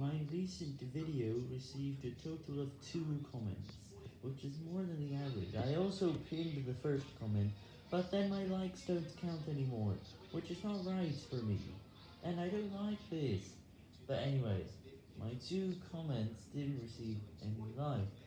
My recent video received a total of 2 comments, which is more than the average. I also pinned the first comment, but then my likes don't count anymore, which is not right for me, and I don't like this. But anyways, my 2 comments didn't receive any likes,